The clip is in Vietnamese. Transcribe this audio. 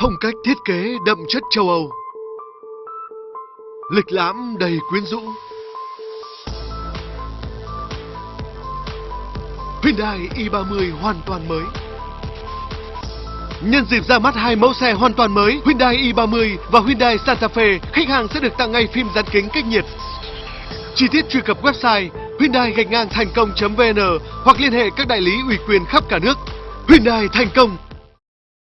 Phong cách thiết kế đậm chất châu Âu. Lịch lãm đầy quyến rũ. Hyundai i30 hoàn toàn mới. Nhân dịp ra mắt hai mẫu xe hoàn toàn mới, Hyundai i30 và Hyundai Santa Fe, Khách hàng sẽ được tặng ngay phim dán kính cách nhiệt. Chi tiết truy cập website Hyundai gạch ngang thành công.vn hoặc liên hệ các đại lý ủy quyền khắp cả nước. Hyundai thành công.